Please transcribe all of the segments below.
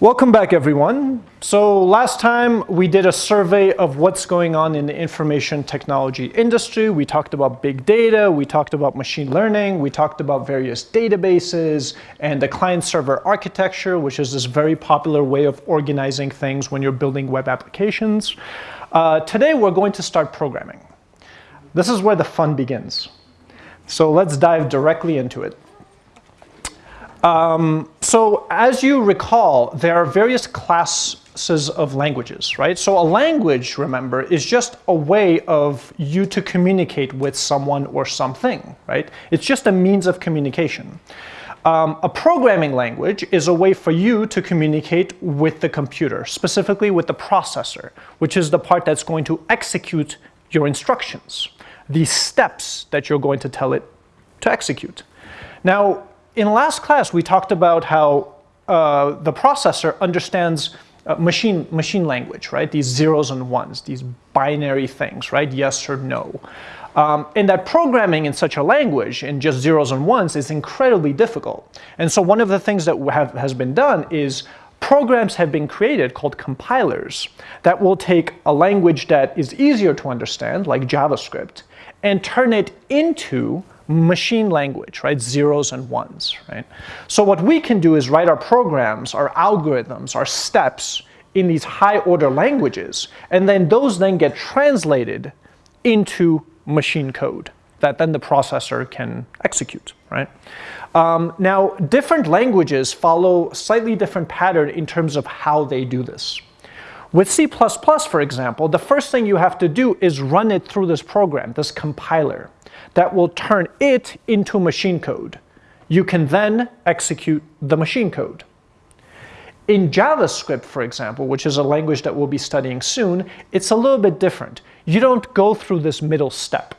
Welcome back everyone. So last time we did a survey of what's going on in the information technology industry. We talked about big data, we talked about machine learning, we talked about various databases and the client server architecture, which is this very popular way of organizing things when you're building web applications. Uh, today we're going to start programming. This is where the fun begins. So let's dive directly into it. Um, so as you recall, there are various classes of languages, right? So a language, remember, is just a way of you to communicate with someone or something, right? It's just a means of communication. Um, a programming language is a way for you to communicate with the computer, specifically with the processor, which is the part that's going to execute your instructions, the steps that you're going to tell it to execute. Now, in last class, we talked about how uh, the processor understands uh, machine, machine language, right? These zeros and ones, these binary things, right? Yes or no. Um, and that programming in such a language in just zeros and ones is incredibly difficult. And so one of the things that have, has been done is programs have been created called compilers that will take a language that is easier to understand, like JavaScript, and turn it into machine language, right? Zeros and ones, right? So what we can do is write our programs, our algorithms, our steps in these high order languages, and then those then get translated into machine code that then the processor can execute, right? Um, now, different languages follow slightly different pattern in terms of how they do this. With C++, for example, the first thing you have to do is run it through this program, this compiler that will turn it into machine code. You can then execute the machine code. In JavaScript, for example, which is a language that we'll be studying soon, it's a little bit different. You don't go through this middle step.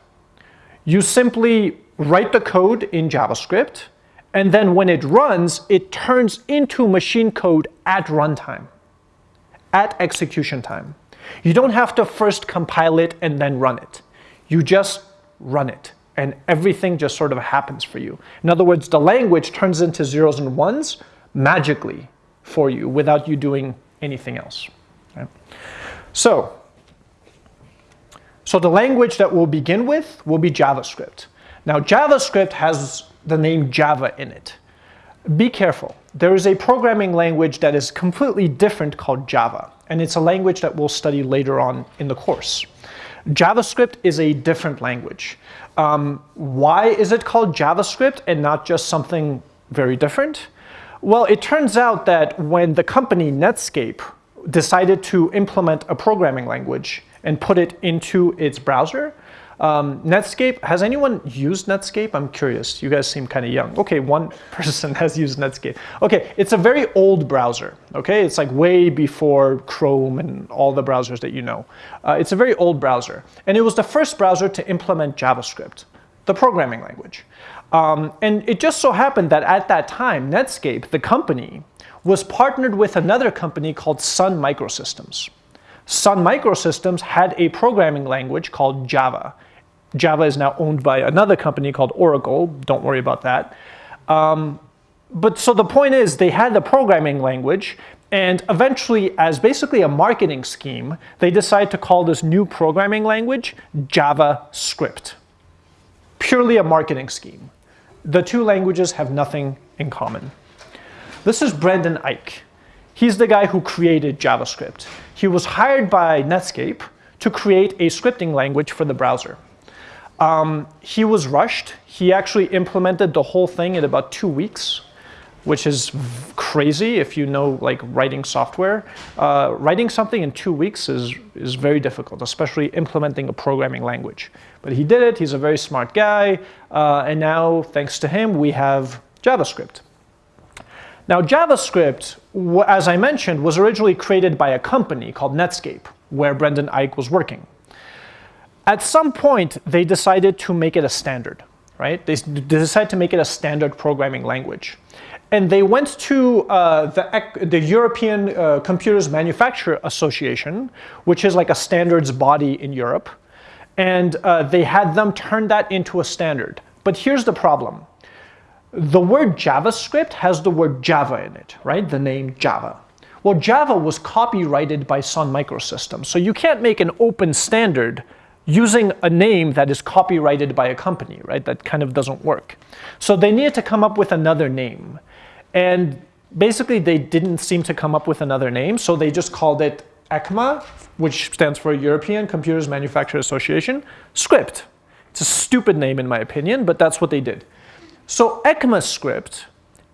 You simply write the code in JavaScript, and then when it runs, it turns into machine code at runtime, at execution time. You don't have to first compile it and then run it. You just run it and everything just sort of happens for you. In other words, the language turns into zeros and ones magically for you without you doing anything else. Right? So, so the language that we'll begin with will be JavaScript. Now JavaScript has the name Java in it. Be careful. There is a programming language that is completely different called Java, and it's a language that we'll study later on in the course. JavaScript is a different language. Um, why is it called JavaScript and not just something very different? Well, it turns out that when the company Netscape decided to implement a programming language and put it into its browser, um, Netscape, has anyone used Netscape? I'm curious. You guys seem kind of young. Okay, one person has used Netscape. Okay, it's a very old browser. Okay, it's like way before Chrome and all the browsers that you know. Uh, it's a very old browser. And it was the first browser to implement JavaScript, the programming language. Um, and it just so happened that at that time, Netscape, the company, was partnered with another company called Sun Microsystems. Sun Microsystems had a programming language called Java. Java is now owned by another company called Oracle. Don't worry about that. Um, but so the point is they had the programming language and eventually as basically a marketing scheme, they decide to call this new programming language JavaScript. Purely a marketing scheme. The two languages have nothing in common. This is Brendan Eich. He's the guy who created JavaScript. He was hired by Netscape to create a scripting language for the browser. Um, he was rushed. He actually implemented the whole thing in about two weeks, which is crazy if you know like writing software. Uh, writing something in two weeks is, is very difficult, especially implementing a programming language. But he did it, he's a very smart guy, uh, and now, thanks to him, we have JavaScript. Now JavaScript, as I mentioned, was originally created by a company called Netscape, where Brendan Eich was working. At some point, they decided to make it a standard, right? They, decided to make it a standard programming language. And they went to uh, the, the, European uh, Computers Manufacturer Association, which is like a standards body in Europe, and uh, they had them turn that into a standard. But here's the problem. The word JavaScript has the word Java in it, right? The name Java. Well, Java was copyrighted by Sun Microsystems, so you can't make an open standard using a name that is copyrighted by a company, right? That kind of doesn't work. So they needed to come up with another name. And basically they didn't seem to come up with another name, so they just called it ECMA, which stands for European Computers Manufacturers Association, script. It's a stupid name in my opinion, but that's what they did. So ECMAScript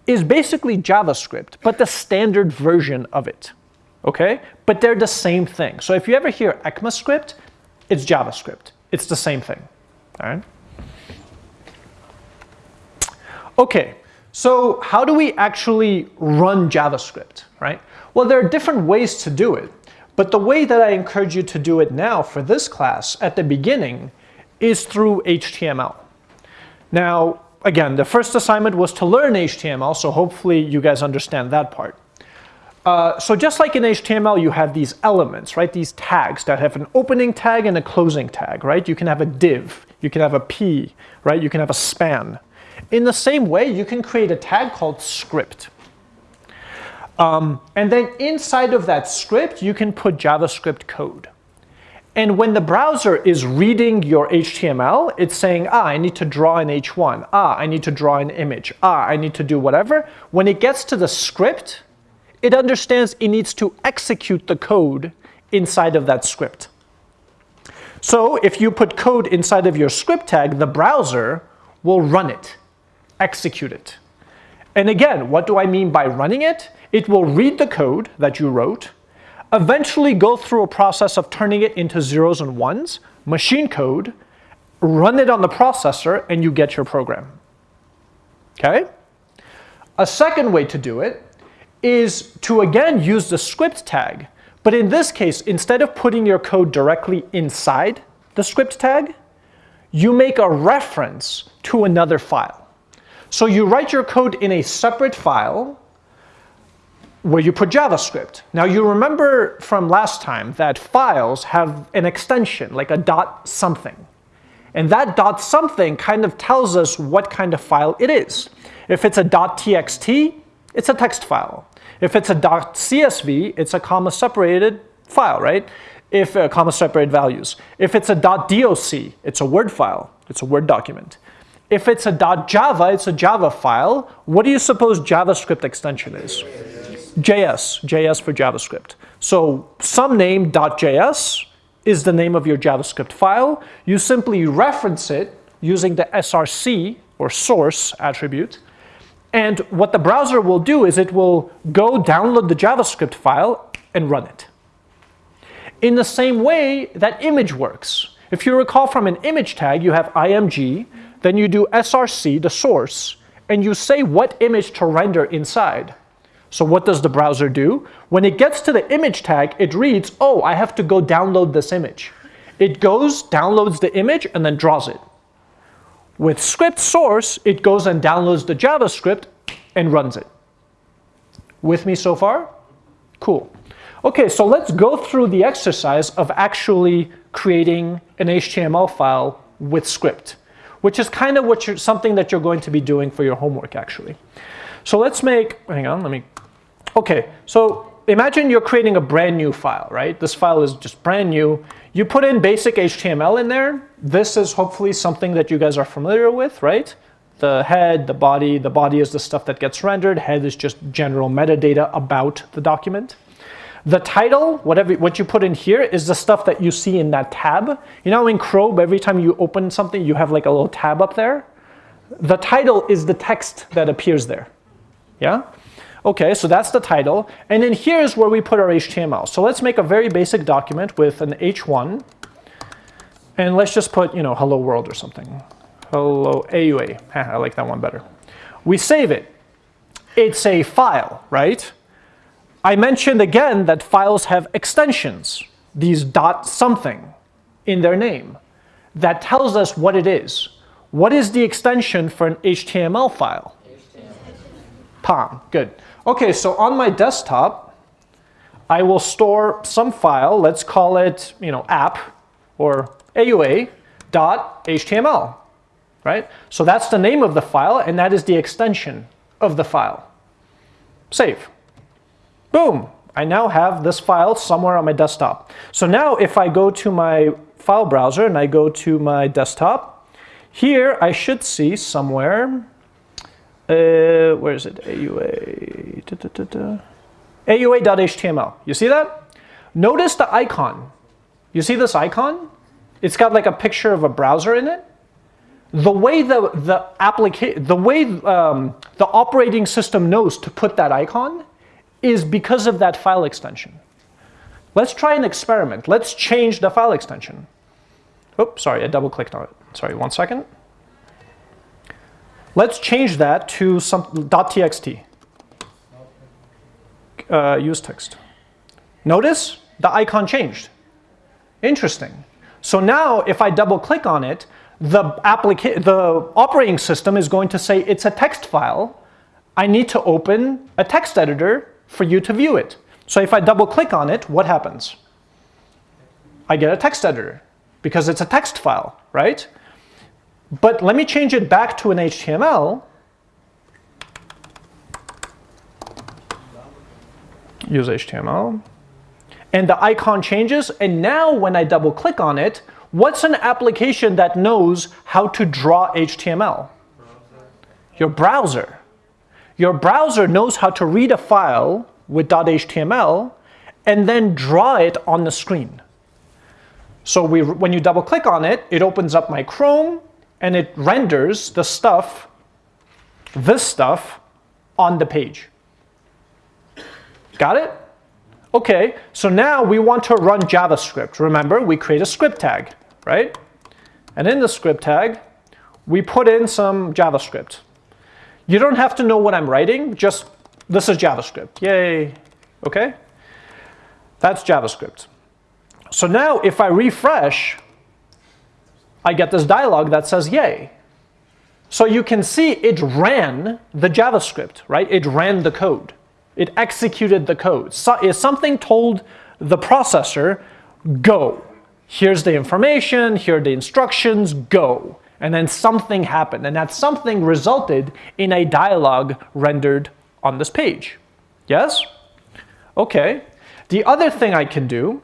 is basically JavaScript, but the standard version of it, okay? But they're the same thing. So if you ever hear ECMAScript, it's JavaScript. It's the same thing, all right? Okay, so how do we actually run JavaScript, right? Well, there are different ways to do it, but the way that I encourage you to do it now for this class at the beginning is through HTML. Now, again, the first assignment was to learn HTML, so hopefully you guys understand that part. Uh, so just like in HTML, you have these elements, right? These tags that have an opening tag and a closing tag, right? You can have a div, you can have a p, right? You can have a span. In the same way, you can create a tag called script. Um, and then inside of that script, you can put JavaScript code. And when the browser is reading your HTML, it's saying, ah, I need to draw an H1. Ah, I need to draw an image. Ah, I need to do whatever. When it gets to the script, it understands it needs to execute the code inside of that script. So if you put code inside of your script tag, the browser will run it, execute it. And again, what do I mean by running it? It will read the code that you wrote, eventually go through a process of turning it into zeros and ones, machine code, run it on the processor, and you get your program. Okay? A second way to do it is to again use the script tag, but in this case, instead of putting your code directly inside the script tag, you make a reference to another file. So you write your code in a separate file where you put JavaScript. Now you remember from last time that files have an extension, like a dot something. And that dot something kind of tells us what kind of file it is. If it's a dot txt, it's a text file. If it's a .csv, it's a comma separated file, right? If uh, comma separated values. If it's a doc, it's a Word file. It's a Word document. If it's a .java, it's a Java file. What do you suppose JavaScript extension is? JS, JS for JavaScript. So some name .js is the name of your JavaScript file. You simply reference it using the src or source attribute. And what the browser will do is it will go download the JavaScript file and run it. In the same way that image works. If you recall from an image tag, you have img, then you do src, the source, and you say what image to render inside. So what does the browser do? When it gets to the image tag, it reads, oh, I have to go download this image. It goes, downloads the image, and then draws it. With script source, it goes and downloads the JavaScript and runs it. With me so far? Cool. Okay, so let's go through the exercise of actually creating an HTML file with script, which is kind of what you're, something that you're going to be doing for your homework actually. So let's make, hang on, let me Okay, so imagine you're creating a brand new file, right? This file is just brand new. You put in basic HTML in there. This is hopefully something that you guys are familiar with, right? The head, the body, the body is the stuff that gets rendered. Head is just general metadata about the document. The title, whatever what you put in here is the stuff that you see in that tab. You know in Chrome, every time you open something, you have like a little tab up there. The title is the text that appears there. Yeah? Okay, so that's the title. And then here's where we put our HTML. So let's make a very basic document with an H1. And let's just put, you know, hello world or something. Hello AUA. I like that one better. We save it. It's a file, right? I mentioned again that files have extensions, these dot something in their name. That tells us what it is. What is the extension for an HTML file? HTML. POM, good. Okay, so on my desktop, I will store some file, let's call it, you know, app or AUA.html, right? So that's the name of the file and that is the extension of the file. Save. Boom, I now have this file somewhere on my desktop. So now if I go to my file browser and I go to my desktop, here I should see somewhere, uh, where is it, AUA, da, da, da, AUA.html. You see that? Notice the icon. You see this icon? It's got like a picture of a browser in it. The way the the application, the way um, the operating system knows to put that icon is because of that file extension. Let's try an experiment. Let's change the file extension. Oops, sorry, I double clicked on it. Sorry, one second. Let's change that to some .txt. Uh, use text. Notice the icon changed. Interesting. So now if I double click on it, the, the operating system is going to say it's a text file. I need to open a text editor for you to view it. So if I double click on it, what happens? I get a text editor because it's a text file, right? But let me change it back to an HTML. Use HTML. And the icon changes. And now when I double click on it, what's an application that knows how to draw HTML? Your browser. Your browser knows how to read a file with .html and then draw it on the screen. So we, when you double click on it, it opens up my Chrome and it renders the stuff, this stuff, on the page. Got it? Okay, so now we want to run JavaScript. Remember, we create a script tag, right? And in the script tag, we put in some JavaScript. You don't have to know what I'm writing, just this is JavaScript. Yay, okay? That's JavaScript. So now if I refresh, I get this dialog that says yay. So you can see it ran the JavaScript, right? It ran the code. It executed the code. So if something told the processor, go. Here's the information, here are the instructions, go. And then something happened, and that something resulted in a dialog rendered on this page. Yes? Okay. The other thing I can do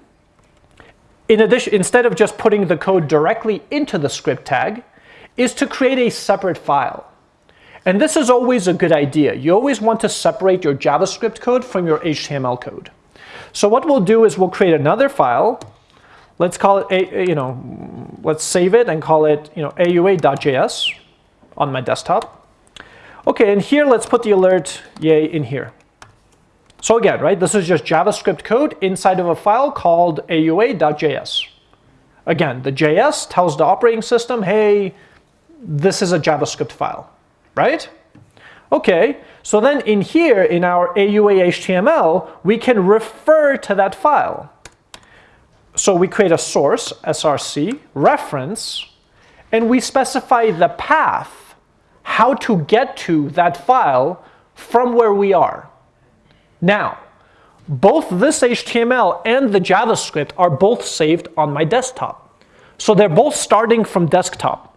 in addition, instead of just putting the code directly into the script tag, is to create a separate file. And this is always a good idea. You always want to separate your JavaScript code from your HTML code. So what we'll do is we'll create another file. Let's call it, a, you know, let's save it and call it, you know, AUA.js on my desktop. Okay, and here let's put the alert yay in here. So again, right, this is just JavaScript code inside of a file called AUA.js. Again, the JS tells the operating system, hey, this is a JavaScript file, right? Okay, so then in here, in our AUA HTML, we can refer to that file. So we create a source, src, reference, and we specify the path, how to get to that file from where we are. Now, both this HTML and the JavaScript are both saved on my desktop. So they're both starting from desktop.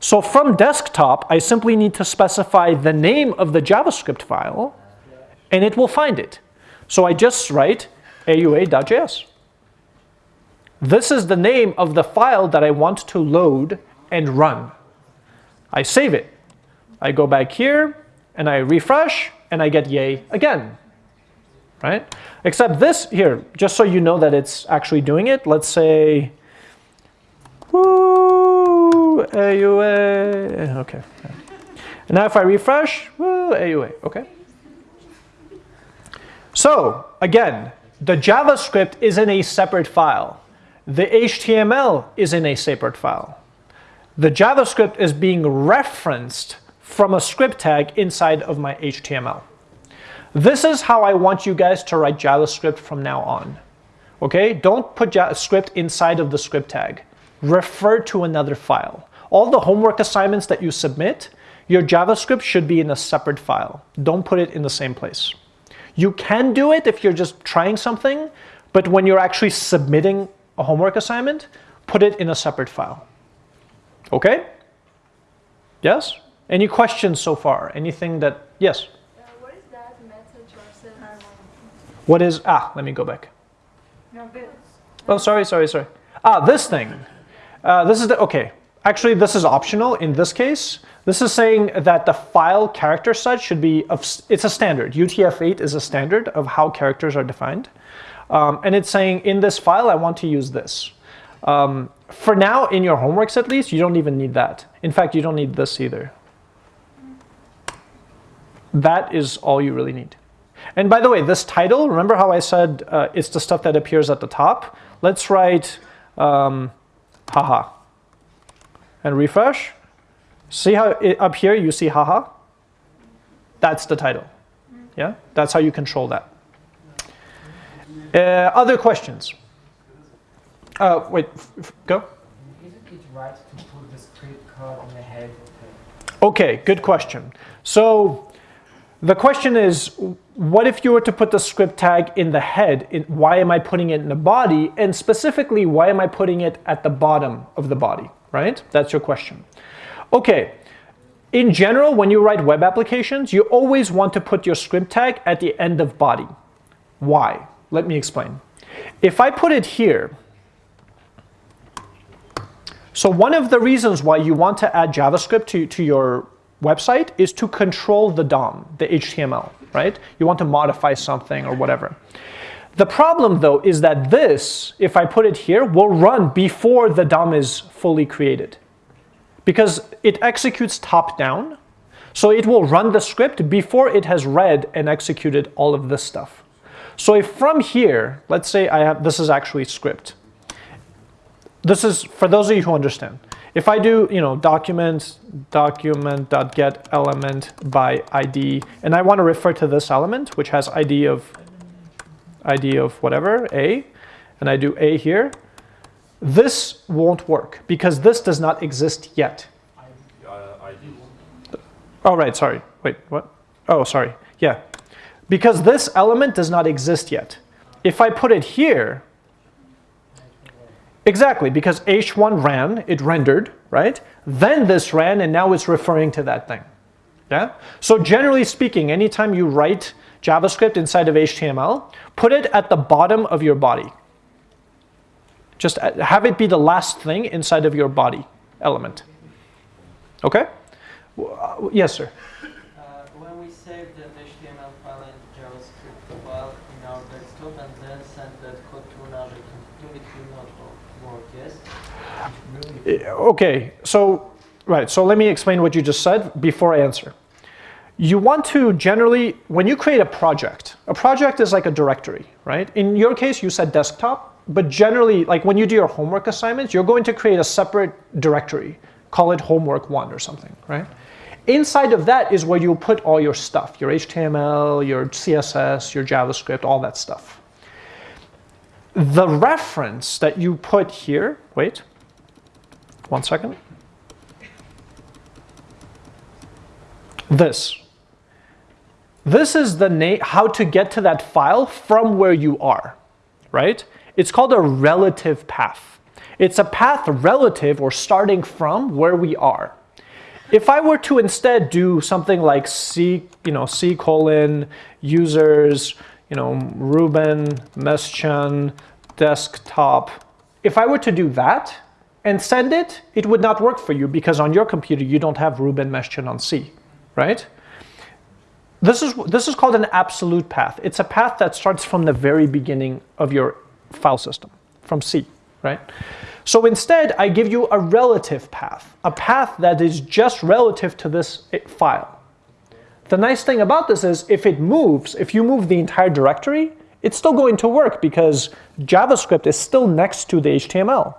So from desktop, I simply need to specify the name of the JavaScript file, and it will find it. So I just write aua.js. This is the name of the file that I want to load and run. I save it. I go back here, and I refresh, and I get yay again right? Except this here, just so you know that it's actually doing it, let's say, woo, AUA, okay. And now if I refresh, woo, AUA, okay. So again, the JavaScript is in a separate file. The HTML is in a separate file. The JavaScript is being referenced from a script tag inside of my HTML. This is how I want you guys to write JavaScript from now on. Okay, don't put JavaScript inside of the script tag. Refer to another file. All the homework assignments that you submit, your JavaScript should be in a separate file. Don't put it in the same place. You can do it if you're just trying something, but when you're actually submitting a homework assignment, put it in a separate file. Okay? Yes? Any questions so far? Anything that, yes? What is, ah, let me go back. No, this. Oh, sorry, sorry, sorry. Ah, this thing. Uh, this is the, okay. Actually, this is optional in this case. This is saying that the file character set should be, of, it's a standard. UTF-8 is a standard of how characters are defined. Um, and it's saying in this file, I want to use this. Um, for now, in your homeworks at least, you don't even need that. In fact, you don't need this either. That is all you really need. And by the way, this title, remember how I said uh, it's the stuff that appears at the top? Let's write um, haha and refresh. See how it, up here you see haha? That's the title. Yeah, that's how you control that. Uh, other questions? Uh, wait, go. Isn't right to put the code on the head Okay, good question. So the question is, what if you were to put the script tag in the head? In, why am I putting it in the body? And specifically, why am I putting it at the bottom of the body, right? That's your question. Okay, in general, when you write web applications, you always want to put your script tag at the end of body. Why? Let me explain. If I put it here, so one of the reasons why you want to add JavaScript to, to your website is to control the DOM, the HTML, right? You want to modify something or whatever. The problem though is that this, if I put it here, will run before the DOM is fully created because it executes top down. So it will run the script before it has read and executed all of this stuff. So if from here, let's say I have, this is actually script. This is, for those of you who understand, if I do, you know, document, document.get element by ID, and I want to refer to this element, which has ID of, ID of whatever, A, and I do A here, this won't work because this does not exist yet. Oh, right, sorry. Wait, what? Oh, sorry. Yeah. Because this element does not exist yet. If I put it here, exactly, because h1 ran, it rendered, right? Then this ran, and now it's referring to that thing. Yeah? So generally speaking, anytime you write JavaScript inside of HTML, put it at the bottom of your body. Just uh, have it be the last thing inside of your body element. Okay? Uh, yes, sir. Uh, when we save the HTML file and JavaScript file in our desktop and then send that code to another computer, it will not work, yes? Okay, so, right, so let me explain what you just said before I answer. You want to generally, when you create a project, a project is like a directory, right? In your case, you said desktop but generally, like when you do your homework assignments, you're going to create a separate directory. Call it homework one or something, right? Inside of that is where you'll put all your stuff, your HTML, your CSS, your JavaScript, all that stuff. The reference that you put here, wait, one second. This. This is the how to get to that file from where you are, right? It's called a relative path. It's a path relative or starting from where we are. If I were to instead do something like C, you know, C colon users, you know, Ruben, Meschan, desktop, if I were to do that and send it, it would not work for you because on your computer you don't have Ruben Meschan on C, right? This is, this is called an absolute path. It's a path that starts from the very beginning of your file system from C, right? So instead, I give you a relative path, a path that is just relative to this file. The nice thing about this is if it moves, if you move the entire directory, it's still going to work because JavaScript is still next to the HTML,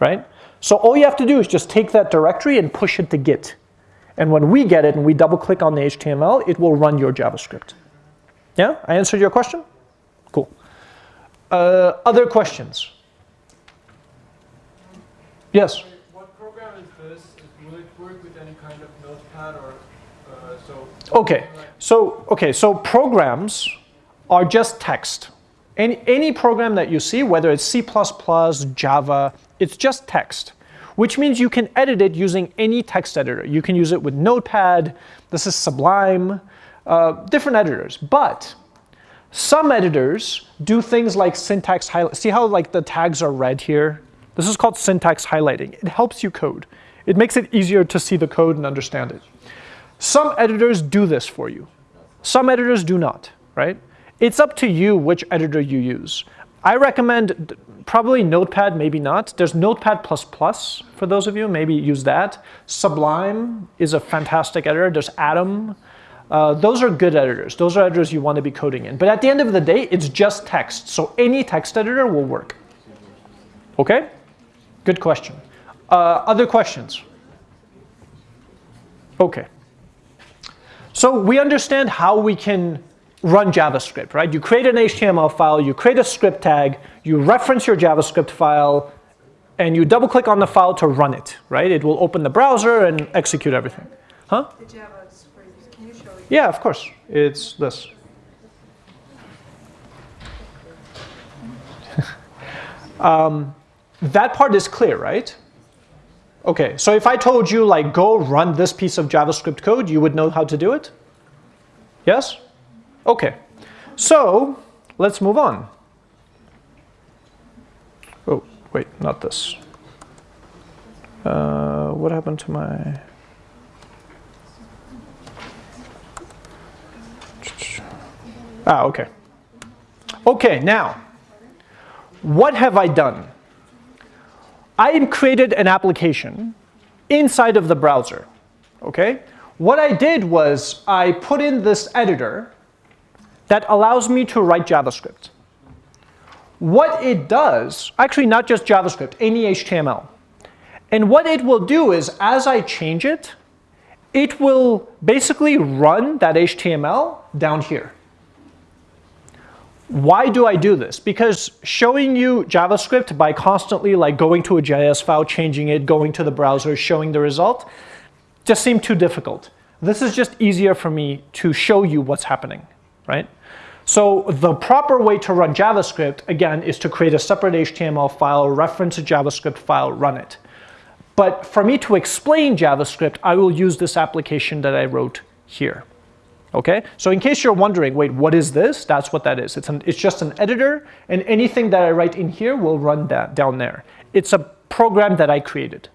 right? So all you have to do is just take that directory and push it to Git. And when we get it and we double click on the HTML, it will run your JavaScript. Yeah, I answered your question? Cool. Uh, other questions? Yes? What program is this? Will it work with any kind of notepad or uh, so? Okay, so okay, so programs are just text. Any, any program that you see, whether it's C++, Java, it's just text, which means you can edit it using any text editor. You can use it with Notepad, this is Sublime, uh, different editors. But Some editors do things like syntax highlight. See how like the tags are red here? This is called syntax highlighting. It helps you code. It makes it easier to see the code and understand it. Some editors do this for you. Some editors do not, right? It's up to you which editor you use. I recommend probably Notepad, maybe not. There's Notepad++ for those of you, maybe use that. Sublime is a fantastic editor. There's Atom. Uh, those are good editors. Those are editors you want to be coding in. But at the end of the day, it's just text. So any text editor will work. Okay? Good question. Uh, other questions? Okay. So we understand how we can run JavaScript, right? You create an HTML file, you create a script tag, you reference your JavaScript file, and you double click on the file to run it, right? It will open the browser and execute everything. Huh? The JavaScript, can you show it? Yeah, of course. It's this. um, that part is clear, right? Okay, so if I told you like go run this piece of JavaScript code, you would know how to do it? Yes? Okay, so let's move on. Oh, wait, not this. Uh, what happened to my... Ah, okay. Okay, now, what have I done? I created an application inside of the browser, okay? What I did was I put in this editor that allows me to write JavaScript. What it does, actually not just JavaScript, any HTML. And what it will do is as I change it, it will basically run that HTML down here. Why do I do this? Because showing you JavaScript by constantly like going to a JS file, changing it, going to the browser, showing the result, just seemed too difficult. This is just easier for me to show you what's happening, right? So the proper way to run JavaScript, again, is to create a separate HTML file, reference a JavaScript file, run it. But for me to explain JavaScript, I will use this application that I wrote here. Okay, so in case you're wondering, wait, what is this? That's what that is. It's, an, it's just an editor, and anything that I write in here will run that down there. It's a program that I created,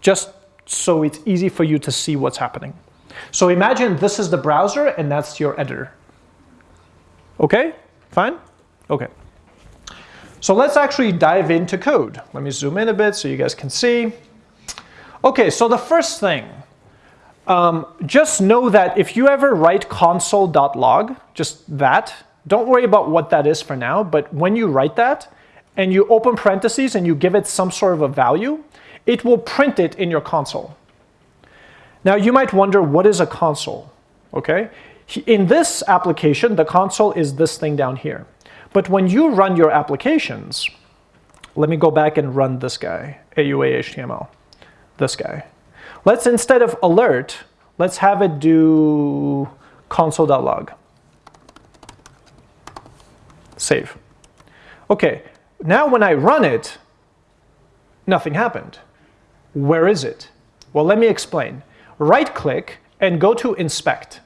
just so it's easy for you to see what's happening. So imagine this is the browser, and that's your editor. Okay, fine? Okay. So let's actually dive into code. Let me zoom in a bit so you guys can see. Okay, so the first thing, um, just know that if you ever write console.log, just that, don't worry about what that is for now, but when you write that and you open parentheses and you give it some sort of a value, it will print it in your console. Now you might wonder, what is a console? Okay, in this application, the console is this thing down here. But when you run your applications, let me go back and run this guy, AUA HTML, this guy. Let's instead of alert, let's have it do console.log. Save. Okay, now when I run it, nothing happened. Where is it? Well, let me explain. Right click and go to inspect.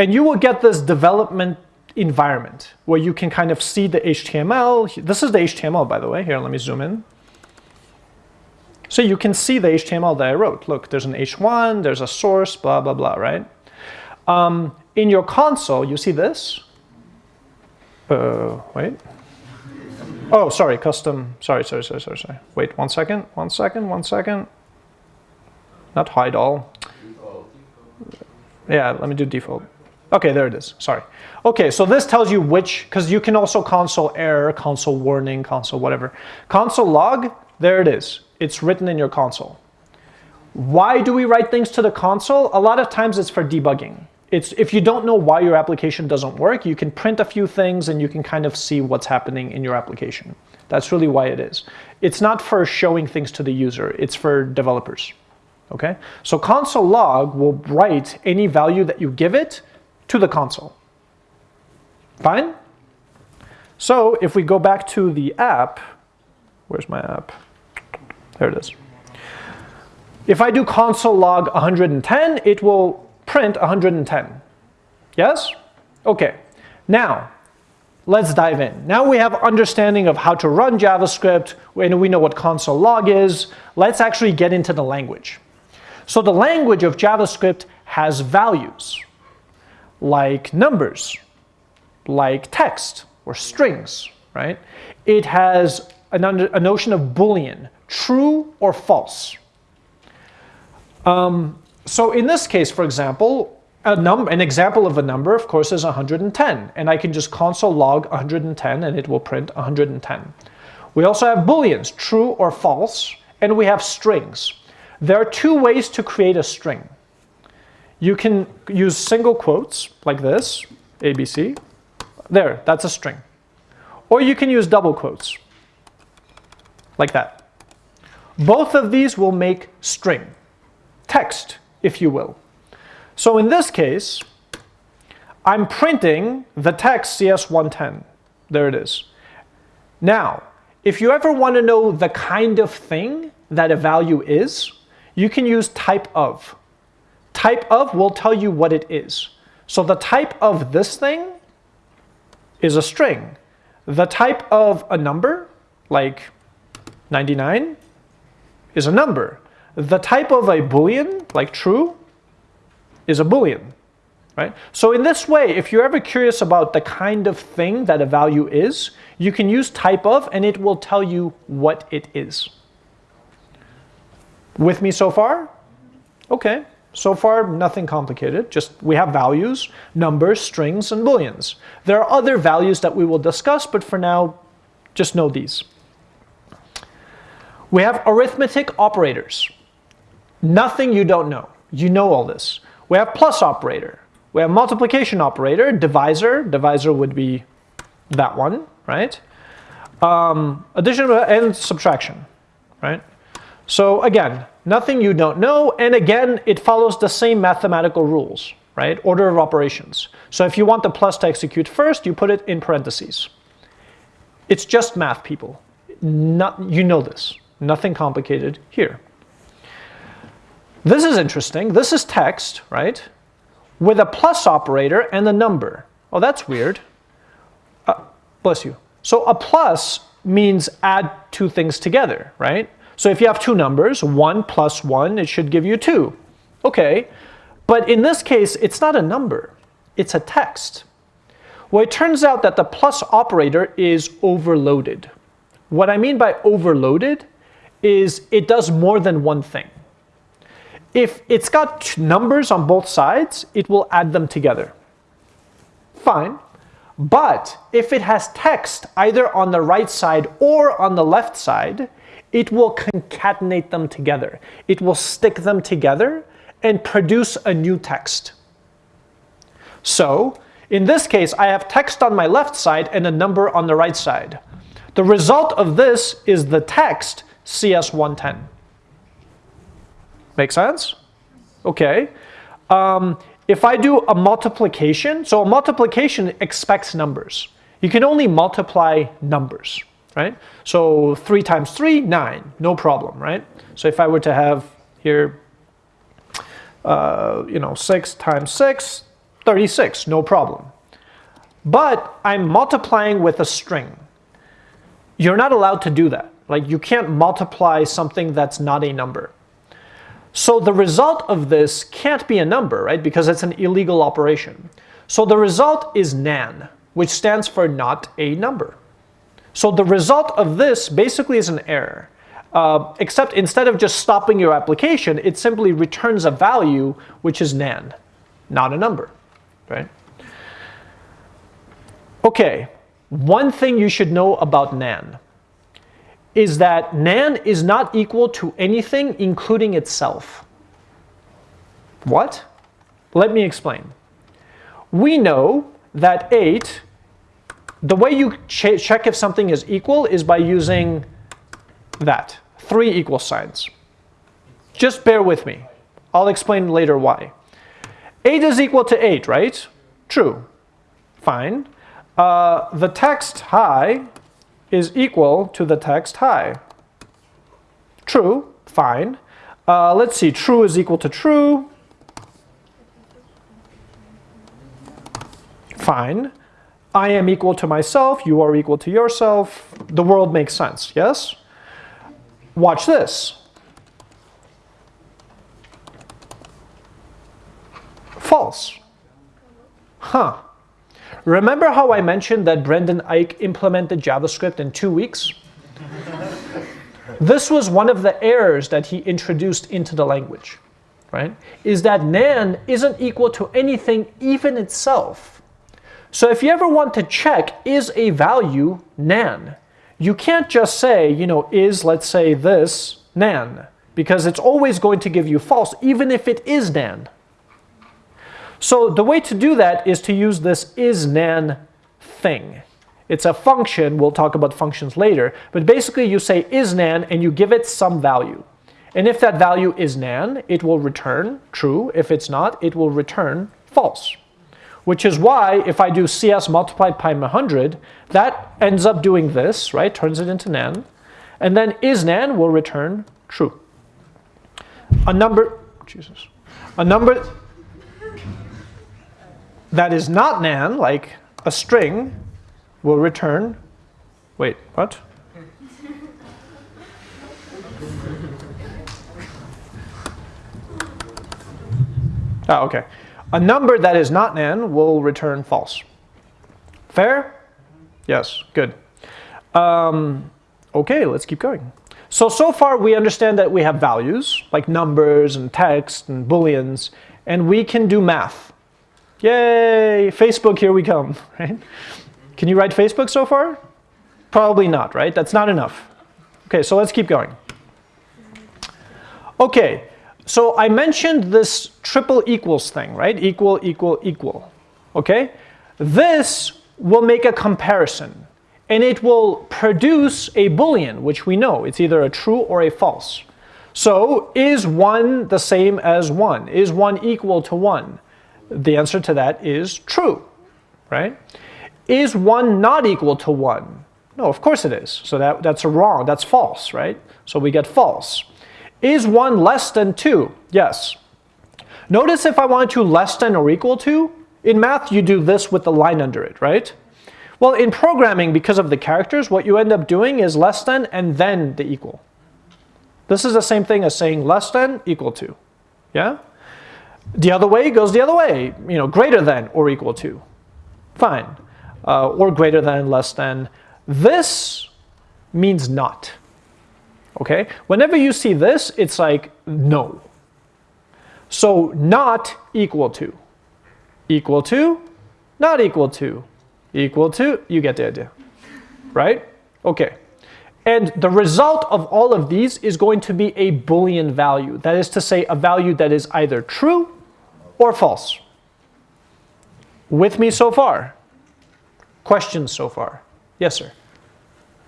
And you will get this development environment where you can kind of see the HTML. This is the HTML, by the way. Here, let me zoom in. So you can see the HTML that I wrote. Look, there's an H1, there's a source, blah, blah, blah, right? Um, in your console, you see this? Uh, wait. Oh, sorry, custom, sorry, sorry, sorry, sorry, sorry. Wait, one second, one second, one second. Not hide all. Yeah, let me do default. Okay, there it is, sorry. Okay, so this tells you which, because you can also console error, console warning, console whatever. Console log, there it is it's written in your console. Why do we write things to the console? A lot of times it's for debugging. It's if you don't know why your application doesn't work, you can print a few things and you can kind of see what's happening in your application. That's really why it is. It's not for showing things to the user, it's for developers. Okay? So console log will write any value that you give it to the console. Fine? So if we go back to the app, where's my app? There it is. If I do console log 110, it will print 110. Yes? Okay. Now, let's dive in. Now we have understanding of how to run JavaScript, and we know what console log is. Let's actually get into the language. So the language of JavaScript has values, like numbers, like text or strings, right? It has an under, a notion of Boolean, true or false. Um, so in this case, for example, a num an example of a number, of course, is 110. And I can just console log 110 and it will print 110. We also have booleans, true or false, and we have strings. There are two ways to create a string. You can use single quotes like this, ABC. There, that's a string. Or you can use double quotes like that. Both of these will make string, text, if you will. So in this case, I'm printing the text CS110. There it is. Now, if you ever want to know the kind of thing that a value is, you can use type of. Type of will tell you what it is. So the type of this thing is a string. The type of a number, like 99, is a number. The type of a boolean, like true, is a Boolean. Right? So in this way, if you're ever curious about the kind of thing that a value is, you can use type of and it will tell you what it is. With me so far? Okay. So far, nothing complicated. Just we have values, numbers, strings, and booleans. There are other values that we will discuss, but for now, just know these. We have arithmetic operators. Nothing you don't know. You know all this. We have plus operator. We have multiplication operator, divisor. Divisor would be that one, right? Um, addition and subtraction, right? So again, nothing you don't know. And again, it follows the same mathematical rules, right? Order of operations. So if you want the plus to execute first, you put it in parentheses. It's just math, people. Not, you know this. Nothing complicated here. This is interesting. This is text, right? With a plus operator and a number. Oh, that's weird. Uh, bless you. So a plus means add two things together, right? So if you have two numbers, 1 plus 1, it should give you 2. Okay, but in this case, it's not a number. It's a text. Well, it turns out that the plus operator is overloaded. What I mean by overloaded is it does more than one thing. If it's got numbers on both sides, it will add them together. Fine. But if it has text either on the right side or on the left side, it will concatenate them together. It will stick them together and produce a new text. So, in this case, I have text on my left side and a number on the right side. The result of this is the text CS110. Make sense? Okay. Um, if I do a multiplication, so a multiplication expects numbers. You can only multiply numbers, right? So 3 times 3, 9, no problem, right? So if I were to have here, uh, you know, 6 times 6, 36, no problem. But I'm multiplying with a string. You're not allowed to do that. Like you can't multiply something that's not a number. So the result of this can't be a number, right? Because it's an illegal operation. So the result is nan, which stands for not a number. So the result of this basically is an error. Uh, except instead of just stopping your application, it simply returns a value which is nan, not a number, right? Okay, one thing you should know about nan is that nan is not equal to anything including itself. What? Let me explain. We know that 8, the way you ch check if something is equal is by using that, three equal signs. Just bear with me. I'll explain later why. 8 is equal to 8, right? True. Fine. Uh, the text hi is equal to the text hi. True, fine. Uh, let's see, true is equal to true. Fine. I am equal to myself, you are equal to yourself, the world makes sense, yes? Watch this. False. Huh. Remember how I mentioned that Brendan Eich implemented JavaScript in two weeks? this was one of the errors that he introduced into the language, right? Is that nan isn't equal to anything even itself. So if you ever want to check is a value nan, you can't just say, you know, is, let's say this, nan, because it's always going to give you false, even if it is nan. So the way to do that is to use this is nan thing. It's a function, we'll talk about functions later, but basically you say is nan and you give it some value. And if that value is nan, it will return true. If it's not, it will return false. Which is why if I do cs multiplied by 100, that ends up doing this, right? Turns it into nan. And then is nan will return true. A number, Jesus, a number that is not nan, like a string, will return, wait, what? Oh, okay. A number that is not nan will return false. Fair? Yes, good. Um, okay, let's keep going. So, so far we understand that we have values, like numbers and text and booleans, and we can do math. Yay, Facebook, here we come, right? Can you write Facebook so far? Probably not, right? That's not enough. Okay, so let's keep going. Okay, so I mentioned this triple equals thing, right? Equal, equal, equal, okay? This will make a comparison, and it will produce a boolean, which we know. It's either a true or a false. So is 1 the same as 1? Is 1 equal to 1? The answer to that is true, right? Is 1 not equal to 1? No, of course it is. So that, that's a wrong, that's false, right? So we get false. Is 1 less than 2? Yes. Notice if I wanted to less than or equal to, in math you do this with the line under it, right? Well, in programming, because of the characters, what you end up doing is less than and then the equal. This is the same thing as saying less than equal to, yeah? The other way goes the other way, you know, greater than or equal to. Fine. Uh, or greater than, less than. This means not. Okay? Whenever you see this, it's like no. So not equal to. Equal to, not equal to. Equal to, you get the idea. Right? Okay. And the result of all of these is going to be a Boolean value. That is to say, a value that is either true or false. With me so far? Questions so far? Yes, sir.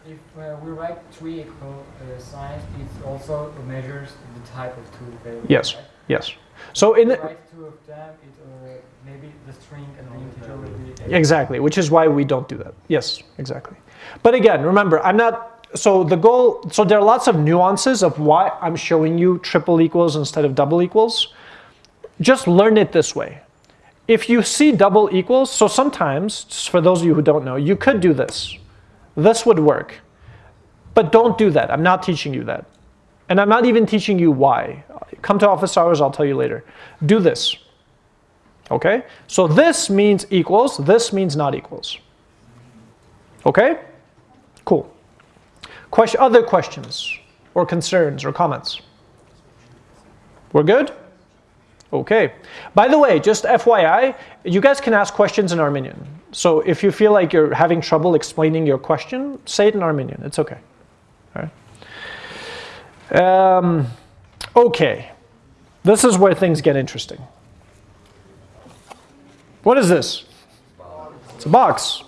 If uh, we write three equal uh, signs, it also measures the type of two variables. Yes, right? yes. So in write two of them, it uh, maybe the string and the integer will be exactly, which is why we don't do that. Yes, exactly. But again, remember, I'm not, so the goal, so there are lots of nuances of why I'm showing you triple equals instead of double equals. Just learn it this way. If you see double equals, so sometimes, for those of you who don't know, you could do this. This would work. But don't do that. I'm not teaching you that. And I'm not even teaching you why. Come to office hours, I'll tell you later. Do this. Okay? So this means equals, this means not equals. Okay? Cool. Question, other questions or concerns or comments? We're good? Okay. By the way, just FYI, you guys can ask questions in Armenian. So if you feel like you're having trouble explaining your question, say it in Armenian. It's okay. All right. Um, okay. This is where things get interesting. What is this? It's a box.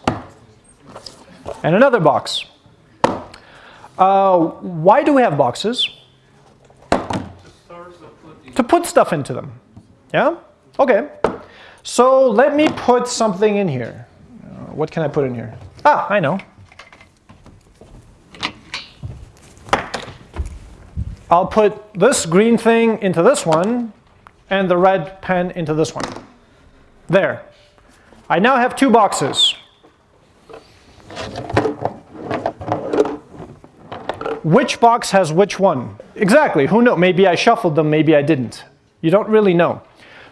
And another box. Uh, why do we have boxes? To put stuff into them. Yeah? Okay. So let me put something in here. What can I put in here? Ah, I know. I'll put this green thing into this one and the red pen into this one. There. I now have two boxes. Which box has which one? Exactly, who knows? Maybe I shuffled them, maybe I didn't. You don't really know.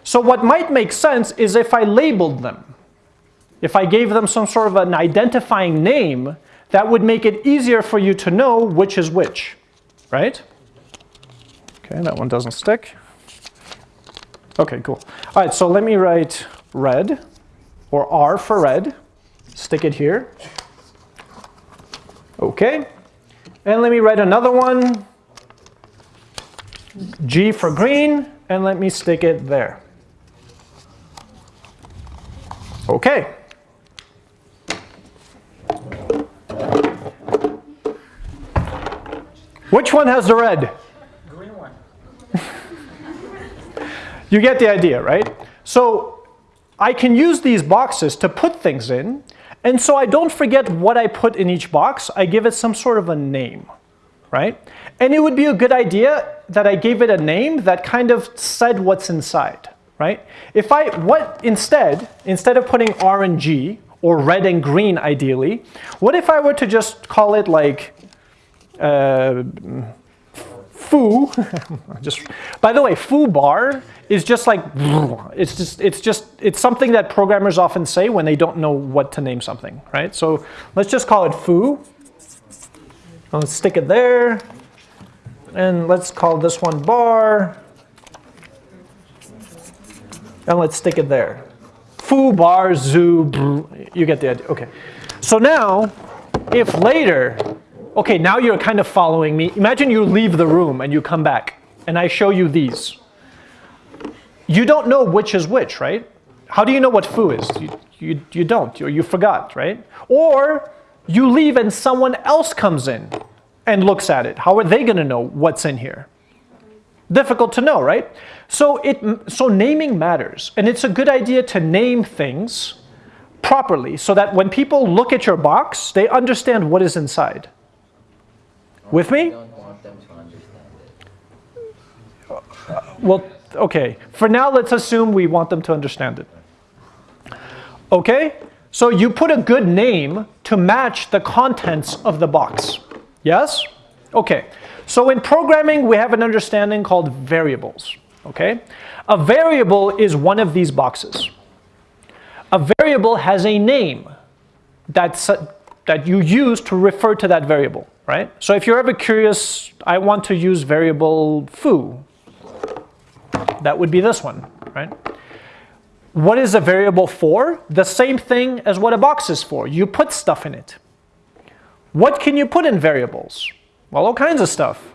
So what might make sense is if I labeled them. If I gave them some sort of an identifying name, that would make it easier for you to know which is which, right? Okay, that one doesn't stick. Okay, cool. All right, so let me write red, or R for red. Stick it here. Okay. And let me write another one, G for green, and let me stick it there. Okay. Which one has the red? Green one. You get the idea, right? So I can use these boxes to put things in, and so I don't forget what I put in each box. I give it some sort of a name, right? And it would be a good idea that I gave it a name that kind of said what's inside, right? If I, what instead, instead of putting R and G, or red and green ideally, what if I were to just call it like uh, foo. just by the way, foo bar is just like it's just it's just it's something that programmers often say when they don't know what to name something, right? So let's just call it foo. Let's stick it there, and let's call this one bar, and let's stick it there. Foo bar zoo. You get the idea. Okay. So now, if later okay, now you're kind of following me. Imagine you leave the room and you come back and I show you these. You don't know which is which, right? How do you know what foo is? You, you, you don't, or you forgot, right? Or you leave and someone else comes in and looks at it. How are they going to know what's in here? Difficult to know, right? So, it, so naming matters. And it's a good idea to name things properly so that when people look at your box, they understand what is inside. With me? don't want them to understand it. Well, okay. For now, let's assume we want them to understand it. Okay? So you put a good name to match the contents of the box. Yes? Okay. So in programming, we have an understanding called variables. Okay? A variable is one of these boxes. A variable has a name that's, that you use to refer to that variable right? So if you're ever curious, I want to use variable foo. That would be this one, right? What is a variable for? The same thing as what a box is for. You put stuff in it. What can you put in variables? Well, all kinds of stuff.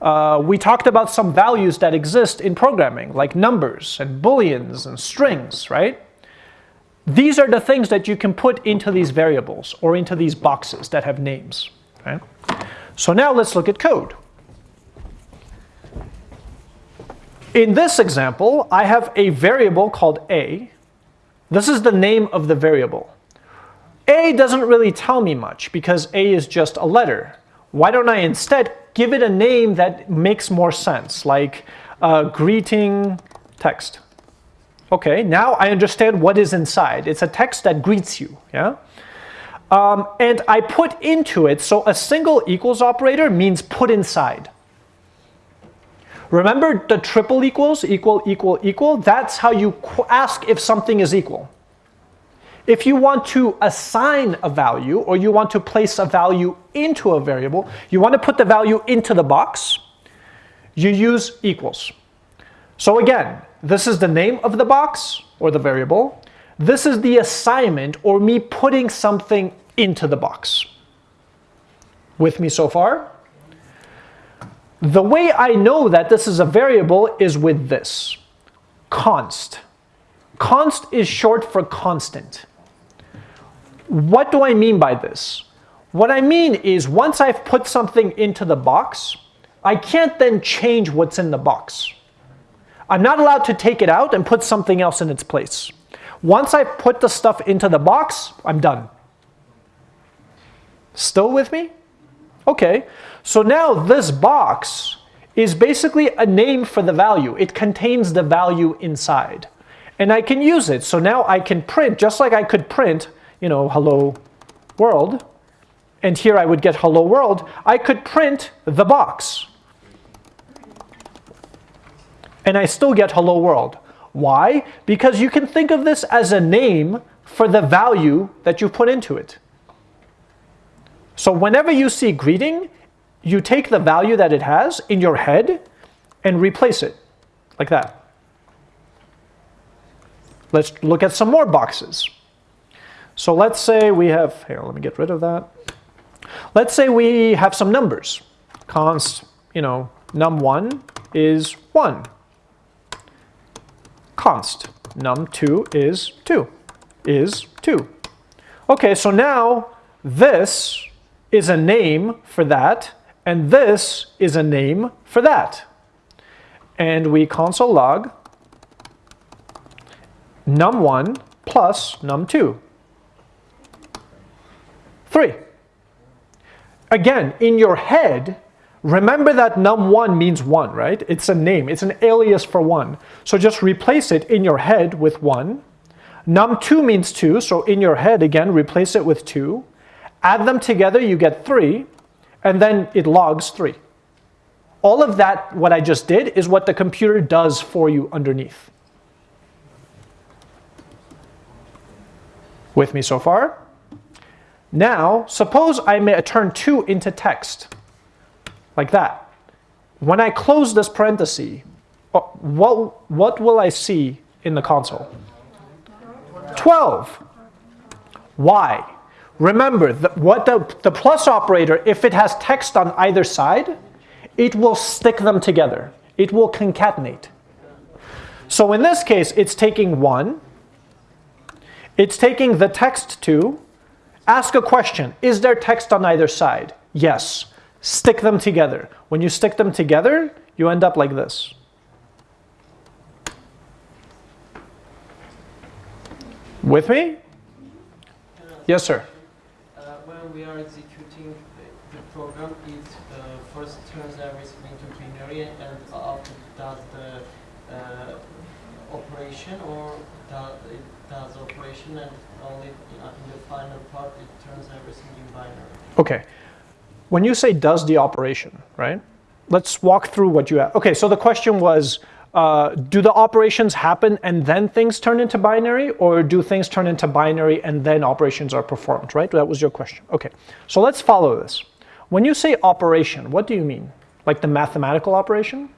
Uh, we talked about some values that exist in programming, like numbers and booleans and strings, right? These are the things that you can put into these variables or into these boxes that have names. Okay? So now let's look at code. In this example, I have a variable called a. This is the name of the variable. A doesn't really tell me much because A is just a letter. Why don't I instead give it a name that makes more sense, like uh, greeting text. Okay, now I understand what is inside. It's a text that greets you, yeah? Um, and I put into it, so a single equals operator means put inside. Remember the triple equals, equal, equal, equal? That's how you ask if something is equal. If you want to assign a value or you want to place a value into a variable, you want to put the value into the box, you use equals. So again, this is the name of the box or the variable. This is the assignment or me putting something into the box. With me so far? The way I know that this is a variable is with this, const. Const is short for constant. What do I mean by this? What I mean is once I've put something into the box, I can't then change what's in the box. I'm not allowed to take it out and put something else in its place. Once I put the stuff into the box, I'm done. Still with me? Okay, so now this box is basically a name for the value. It contains the value inside. And I can use it. So now I can print, just like I could print, you know, hello world, and here I would get hello world, I could print the box. And I still get hello world. Why? Because you can think of this as a name for the value that you put into it. So whenever you see greeting, you take the value that it has in your head and replace it like that. Let's look at some more boxes. So let's say we have, here, let me get rid of that. Let's say we have some numbers. Const, you know, num1 is 1. Const, num2 is 2, is 2. Okay, so now this is a name for that, and this is a name for that. And we console log num1 plus num2. 3. Again, in your head, remember that num1 means 1, right? It's a name. It's an alias for 1. So just replace it in your head with 1. Num2 means 2, so in your head, again, replace it with 2. Add them together, you get 3, and then it logs 3. All of that, what I just did, is what the computer does for you underneath. With me so far? Now, suppose I may turn 2 into text, like that. When I close this parenthesis, uh, what, what will I see in the console? 12. Why? Remember, the, what the, the plus operator, if it has text on either side, it will stick them together. It will concatenate. So in this case, it's taking 1, it's taking the text to ask a question. Is there text on either side? Yes. Stick them together. When you stick them together, you end up like this. With me? Yes, sir. Uh, we are executing the, program, it uh, first turns everything into binary and after does the uh, operation or does it does operation and only in the final part it turns everything in binary. Okay. When you say does the operation, right? Let's walk through what you have. Okay, so the question was, uh, do the operations happen and then things turn into binary or do things turn into binary and then operations are performed, right? That was your question. Okay, so let's follow this. When you say operation, what do you mean? Like the mathematical operation?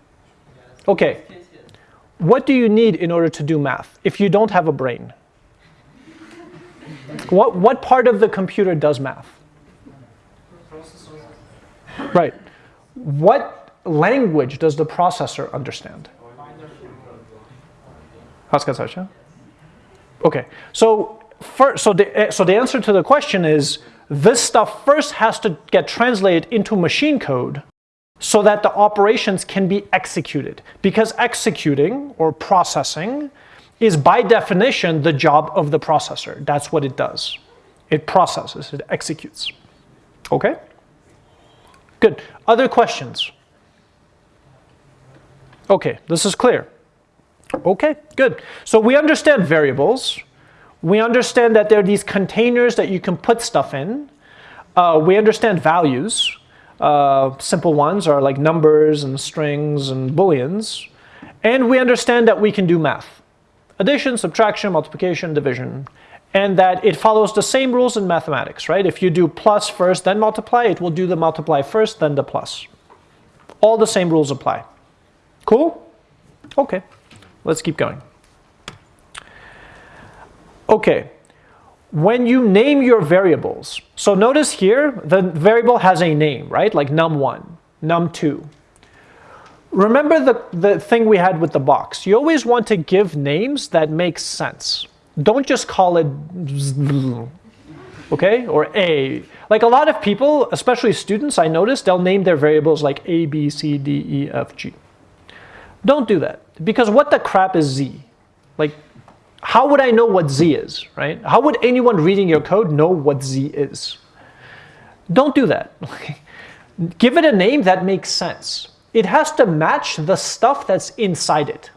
Okay. What do you need in order to do math if you don't have a brain? What, what part of the computer does math? Right. What language does the processor understand? Haskell Okay, so first, so the, eh, so the answer to the question is this stuff first has to get translated into machine code so that the operations can be executed. Because executing or processing is by definition the job of the processor. That's what it does. It processes, it executes. Okay? Good. Other questions? Okay, this is clear. Okay, good. So we understand variables. We understand that there are these containers that you can put stuff in. Uh, we understand values. Uh, simple ones are like numbers and strings and booleans. And we understand that we can do math addition, subtraction, multiplication, division, and that it follows the same rules in mathematics, right? If you do plus first, then multiply, it will do the multiply first, then the plus. All the same rules apply. Cool? Okay, let's keep going. Okay, when you name your variables, so notice here, the variable has a name, right? Like num1, num2, Remember the, the thing we had with the box. You always want to give names that make sense. Don't just call it okay, or A. Like a lot of people, especially students, I notice, they'll name their variables like A, B, C, D, E, F, G. Don't do that, because what the crap is Z? Like, how would I know what Z is, right? How would anyone reading your code know what Z is? Don't do that. Give it a name that makes sense it has to match the stuff that's inside it.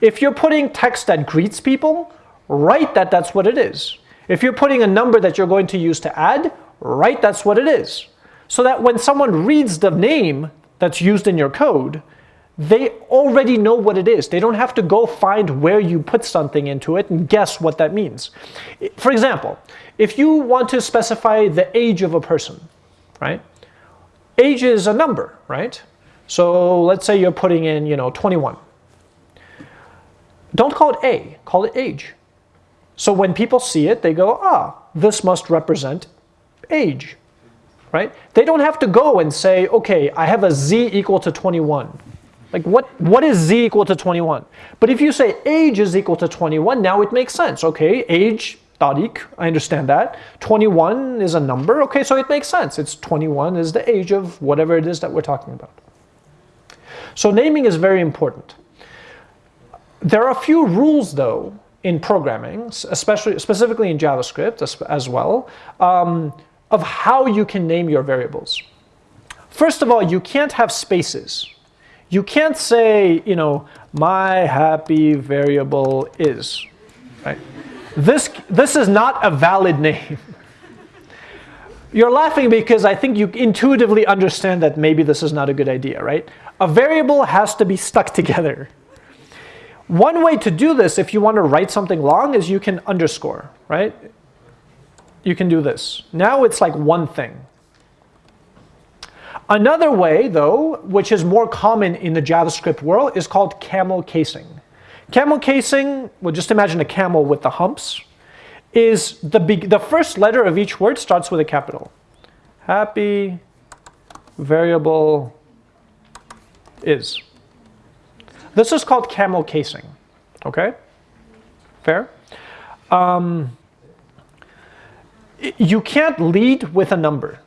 If you're putting text that greets people, write that that's what it is. If you're putting a number that you're going to use to add, write that's what it is. So that when someone reads the name that's used in your code, they already know what it is. They don't have to go find where you put something into it and guess what that means. For example, if you want to specify the age of a person, right? Age is a number, right? So let's say you're putting in, you know, 21. Don't call it A, call it age. So when people see it, they go, ah, this must represent age, right? They don't have to go and say, okay, I have a z equal to 21. Like what, what is z equal to 21? But if you say age is equal to 21, now it makes sense. Okay, age, tarik, I understand that. 21 is a number. Okay, so it makes sense. It's 21 is the age of whatever it is that we're talking about. So naming is very important. There are a few rules though in programming, especially specifically in JavaScript as, as well, um, of how you can name your variables. First of all, you can't have spaces. You can't say, you know, my happy variable is, right? This, this is not a valid name. You're laughing because I think you intuitively understand that maybe this is not a good idea, right? A variable has to be stuck together. One way to do this, if you want to write something long, is you can underscore, right? You can do this. Now it's like one thing. Another way, though, which is more common in the JavaScript world, is called camel casing. Camel casing, well, just imagine a camel with the humps, is the, the first letter of each word starts with a capital. Happy variable is. This is called camel casing, okay? Fair? Um, you can't lead with a number.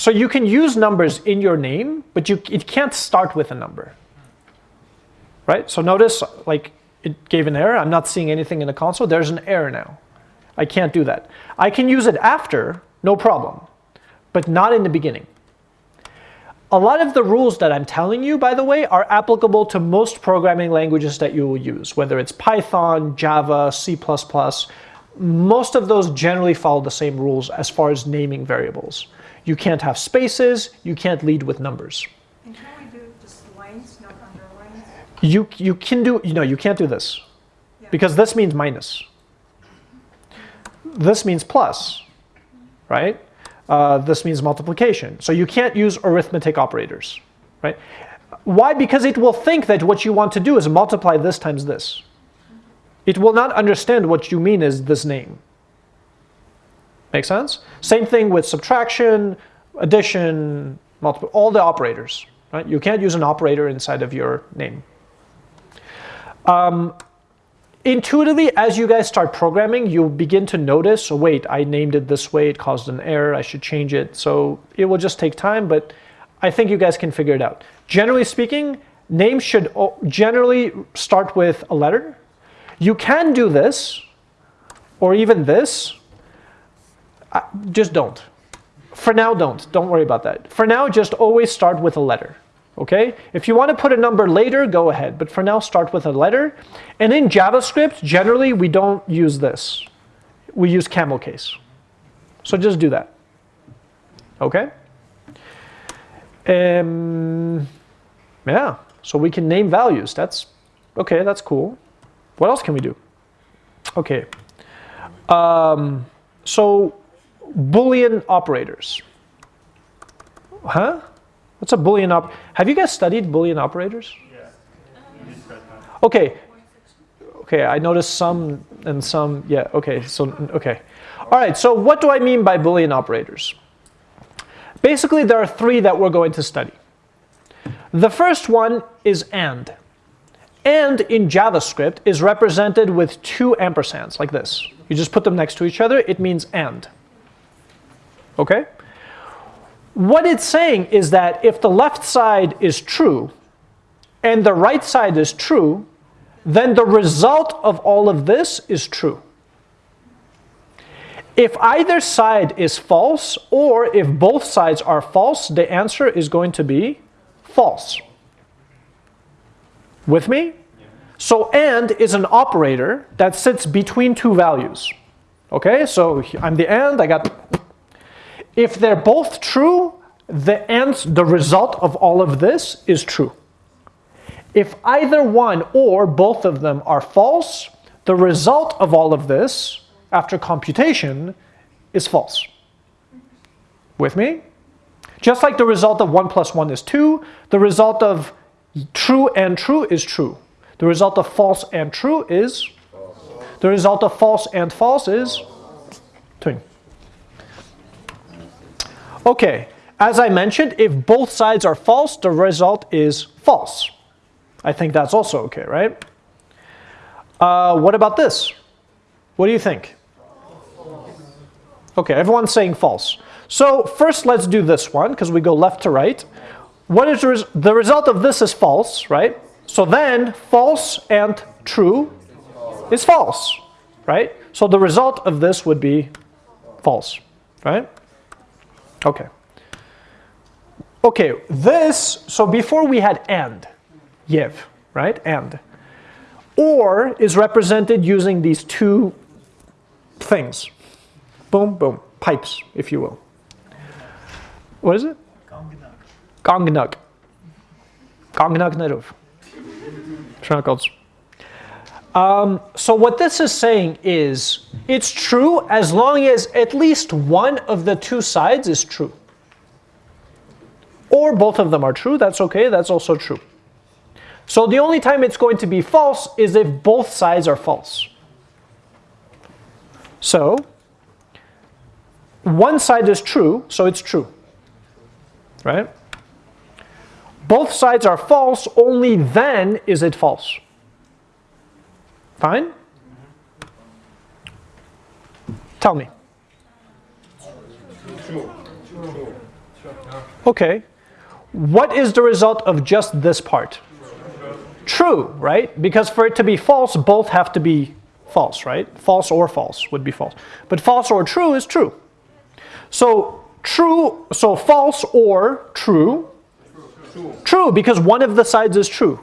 So you can use numbers in your name, but you, it can't start with a number. Right? So notice, like, it gave an error. I'm not seeing anything in the console. There's an error now. I can't do that. I can use it after, no problem, but not in the beginning. A lot of the rules that I'm telling you, by the way, are applicable to most programming languages that you will use, whether it's Python, Java, C++. Most of those generally follow the same rules as far as naming variables. You can't have spaces, you can't lead with numbers. And can we do just lines, not underlines? You, you can do, you know, you can't do this Yeah. because this means minus. This means plus, right? Uh, this means multiplication. So you can't use arithmetic operators, right? Why? Because it will think that what you want to do is multiply this times this. It will not understand what you mean is this name. Make sense? Same thing with subtraction, addition, multiple, all the operators. Right? You can't use an operator inside of your name. Um, intuitively, as you guys start programming, you'll begin to notice, oh, wait, I named it this way, it caused an error, I should change it. So it will just take time, but I think you guys can figure it out. Generally speaking, names should generally start with a letter. You can do this, or even this, just don't. For now, don't. Don't worry about that. For now, just always start with a letter. Okay? If you want to put a number later, go ahead. But for now, start with a letter. And in JavaScript, generally, we don't use this. We use camel case. So just do that. Okay? Um, yeah, so we can name values. That's, okay, that's cool. What else can we do? Okay. Um, so Boolean operators. Huh? What's a Boolean op? Have you guys studied Boolean operators? Okay. Okay, I noticed some and some, yeah, okay, so, okay. All right, so what do I mean by Boolean operators? Basically, there are three that we're going to study. The first one is AND. AND in JavaScript is represented with two ampersands, like this. You just put them next to each other, it means AND. Okay? What it's saying is that if the left side is true and the right side is true, then the result of all of this is true. If either side is false or if both sides are false, the answer is going to be false. With me? So AND is an operator that sits between two values. Okay, so I'm the and, I got. If they're both true, the end, the result of all of this is true. If either one or both of them are false, the result of all of this after computation is false. With me? Just like the result of 1 plus 1 is 2, the result of true and true is true. The result of false and true is? The result of false and false is? Twin. Okay, as I mentioned, if both sides are false, the result is false. I think that's also okay, right? Uh, what about this? What do you think? Okay, everyone's saying false. So first let's do this one because we go left to right. What is the, res the result of this is false, right? So then false and true is false, right? So the result of this would be false, right? Okay. Okay, this, so before we had and, yev, right? And. Or is represented using these two things. Boom, boom, pipes, if you will. What is it? Gongnug. Gongnug Nerov. Um, so what this is saying is, it's true as long as at least one of the two sides is true. Or both of them are true, that's okay, that's also true. So the only time it's going to be false is if both sides are false. So, one side is true, so it's true, right? Both sides are false, only then is it false. Fine? Tell me. Okay. What is the result of just this part? True, right? Because for it to be false, both have to be false, right? False or false would be false. But false or true is true. So true, so false or true. True, because one of the sides is true.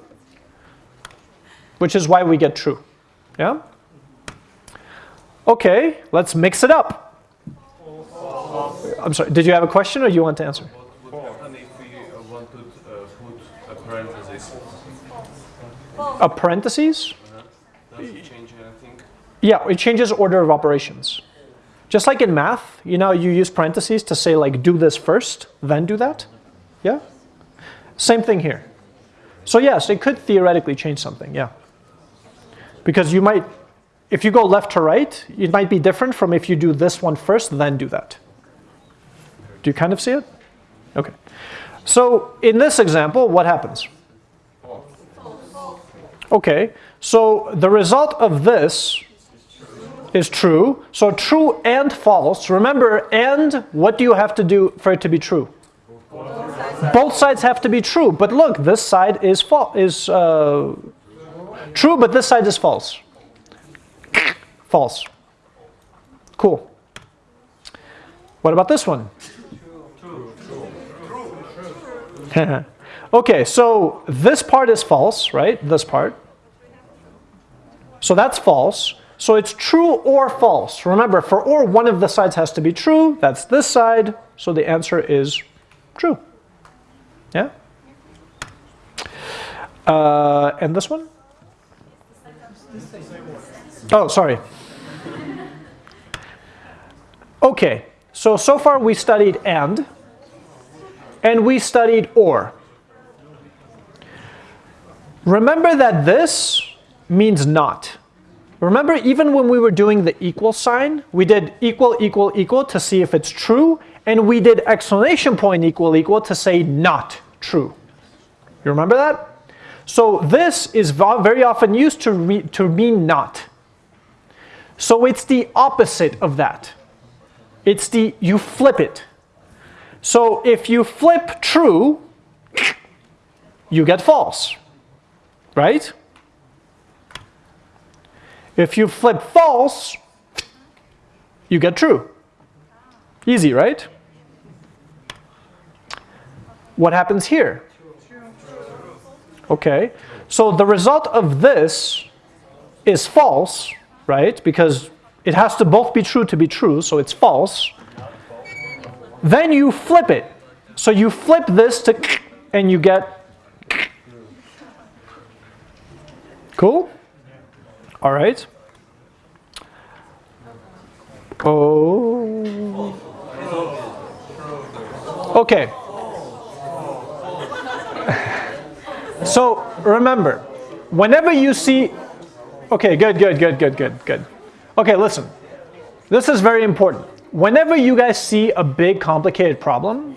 Which is why we get true. Yeah? Okay, let's mix it up. I'm sorry, did you have a question or you want to answer? And if we want to put a parenthesis, A parentheses? Uh-huh. does it change anything? Yeah, it changes order of operations. Just like in math, you know, you use parentheses to say like do this first, then do that. Yeah? Same thing here. So yes, it could theoretically change something, yeah. Because you might, if you go left to right, it might be different from if you do this one first, then do that. Do you kind of see it? Okay. So in this example, what happens? Okay, so the result of this is true. So true and false. Remember, and what do you have to do for it to be true? Both sides have to be true. But look, this side is false. Is uh, true, but this side is false. false. Cool. What about this one? True. True. True. Okay, so this part is false, right? This part. So that's false. So it's true or false. Remember, for or, one of the sides has to be true. That's this side. So the answer is true. Yeah? Uh, and this one? Oh, sorry. Okay, so, so far we studied and, and we studied or. Remember that this means not. Remember, even when we were doing the equal sign, we did equal, equal, equal to see if it's true, and we did exclamation point equal, equal to say not true. You remember that? So this is very often used to, to mean not. So it's the opposite of that. It's the, you flip it. So if you flip true, you get false, right? If you flip false, you get true. Easy, right? What happens here? Okay, so the result of this is false, right? Because It has to both be true to be true, so it's false. Then you flip it. So you flip this to and you get Cool? All right. Oh. Okay. So remember, whenever you see, okay, good, good, good, good, good, good. Okay, listen. This is very important. Whenever you guys see a big complicated problem,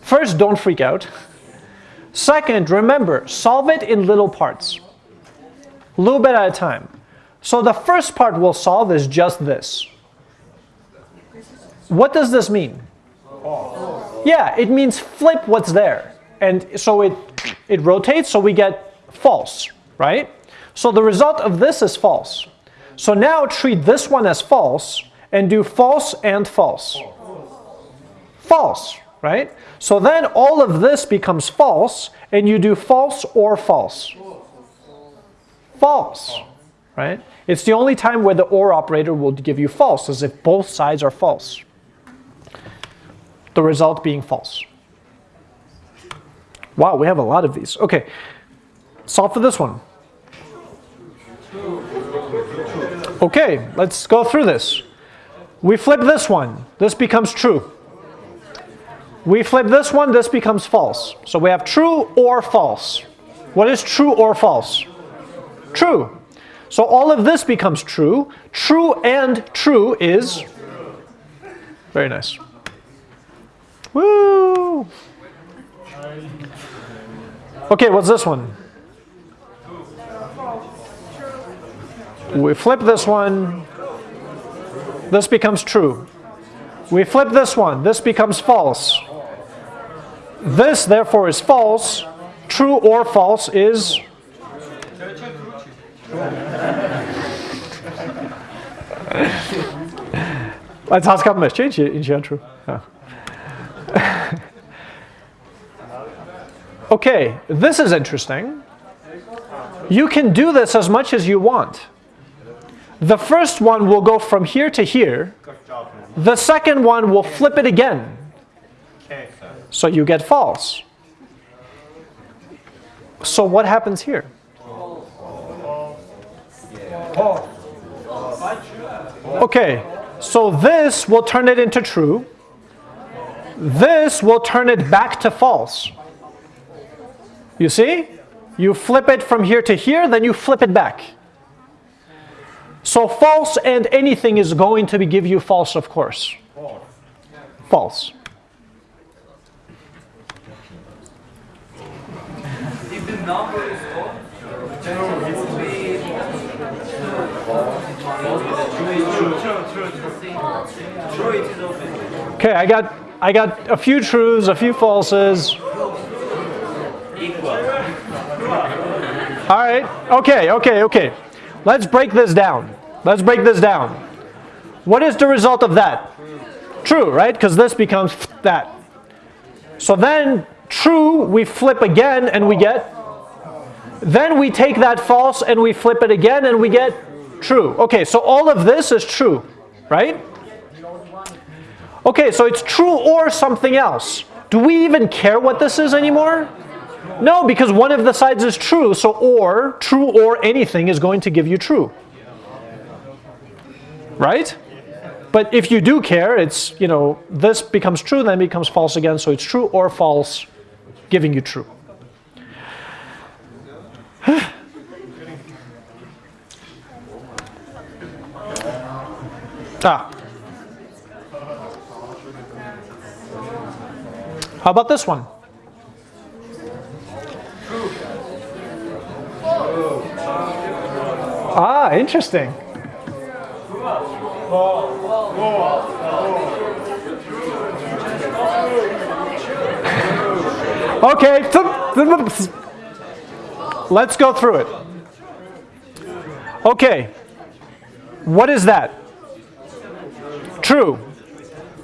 first, don't freak out. Second, remember, solve it in little parts. A little bit at a time. So the first part we'll solve is just this. What does this mean? Yeah, it means flip what's there. And so it, it rotates, so we get false, right? So the result of this is false. So now treat this one as false and do false and false. False, right? So then all of this becomes false and you do false or false. False, right? It's the only time where the OR operator will give you false, as if both sides are false. The result being false. Wow, we have a lot of these. Okay, solve for this one. Okay, let's go through this. We flip this one, this becomes true. We flip this one, this becomes false. So we have true or false. What is true or false? True. So all of this becomes true. True and true is very nice. Woo! Okay, what's this one? We flip this one. This becomes true. We flip this one. This becomes false. This, therefore, is false. True or false is Het has got much change in Gentru. Okay, this is interesting. You can do this as much as you want. The first one will go from here to here. The second one will flip it again. So you get false. So what happens here? Okay, so this will turn it into true. This will turn it back to false. You see? You flip it from here to here, then you flip it back. So false and anything is going to be give you false, of course. False. If the number is odd, it will be true. it is open. Okay, I got I got a few truths, a few falses. Equal. All right. Okay, okay, okay. Let's break this down. Let's break this down. What is the result of that? True, right? Because this becomes that. So then true, we flip again and we get. Then we take that false and we flip it again and we get true. Okay, so all of this is true, right? Okay, so it's true or something else. Do we even care what this is anymore? No, because one of the sides is true, so or, true or anything is going to give you true. Right? But if you do care, it's, you know, this becomes true, then becomes false again, so it's true or false, giving you true. ah. How about this one? Ah, interesting. Okay, let's go through it. Okay, what is that? True.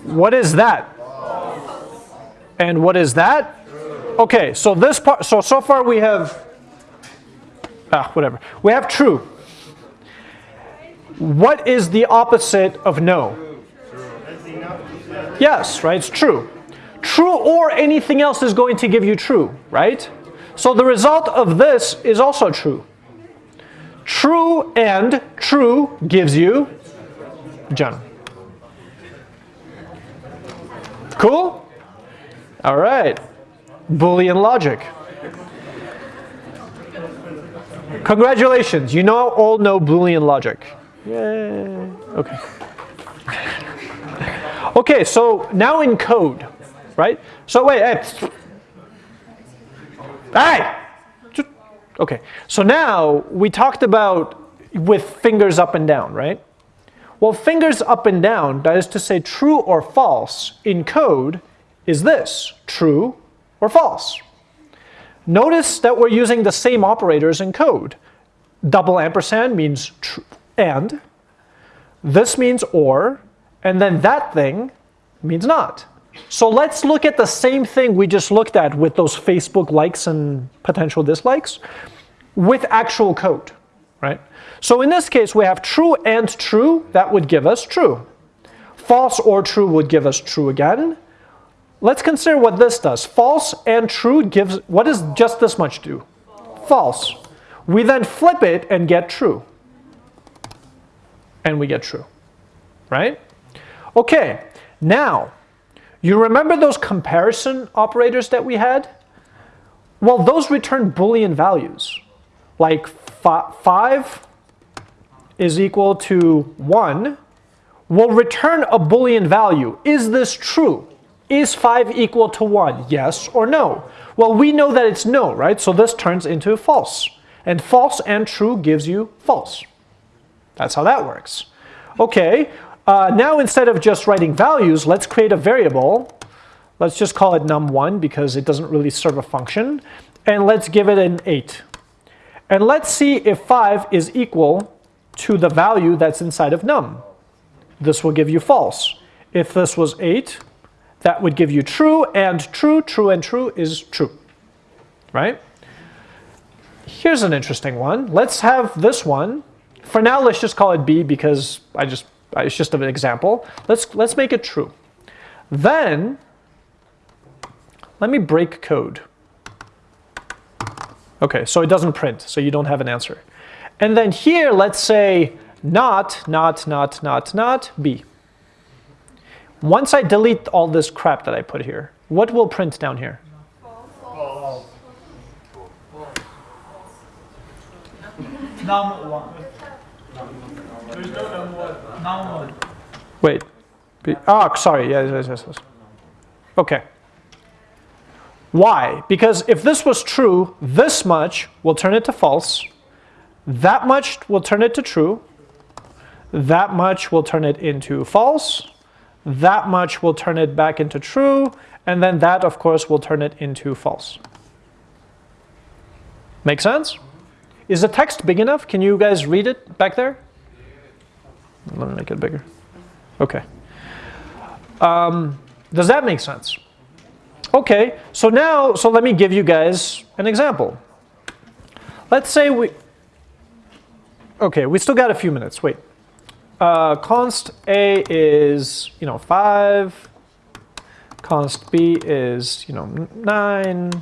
What is that? And what is that? Okay, so this part, so so far we have, ah, whatever. We have true. What is the opposite of no? Yes, right? It's true. True or anything else is going to give you true, right? So the result of this is also true. True and true gives you John. Cool? All right. Boolean logic. Congratulations, you now all know Boolean logic. Yay. Okay. okay, so now in code, right? So wait, hey. Hey! Okay, so now we talked about with fingers up and down, right? Well, fingers up and down, that is to say true or false, in code is this, true or false. Notice that we're using the same operators in code. Double ampersand means and, this means or, and then that thing means not. So let's look at the same thing we just looked at with those Facebook likes and potential dislikes with actual code, right? So in this case, we have true and true. That would give us true. False or true would give us true again. Let's consider what this does. False and true gives, what does just this much do? False. We then flip it and get true. And we get true, right? Okay, now, you remember those comparison operators that we had? Well, those return Boolean values. Like 5 is equal to 1 will return a Boolean value. Is this true? Is 5 equal to 1? Yes or no? Well, we know that it's no, right? So this turns into false. And false and true gives you false. That's how that works. Okay, uh, now instead of just writing values, let's create a variable. Let's just call it num1 because it doesn't really serve a function. And let's give it an 8. And let's see if 5 is equal to the value that's inside of num. This will give you false. If this was 8, that would give you true and true, true and true is true, right? Here's an interesting one. Let's have this one. For now, let's just call it B because I just it's just an example. Let's let's make it true. Then let me break code. Okay, so it doesn't print, so you don't have an answer. And then here, let's say not, not, not, not, not, B. Once I delete all this crap that I put here, what will print down here? Wait. Oh, sorry. Yes, yes, yes, yes. Okay. Why? Because if this was true, this much will turn it to false. That much will turn it to true. That much will turn it into false. That much will turn it back into true. And then that, of course, will turn it into false. Make sense? Is the text big enough? Can you guys read it back there? Let me make it bigger. Okay. Um, does that make sense? Okay, so now, so let me give you guys an example. Let's say we, okay, we still got a few minutes, wait. Uh, const A is, you know, 5, const B is, you know, 9,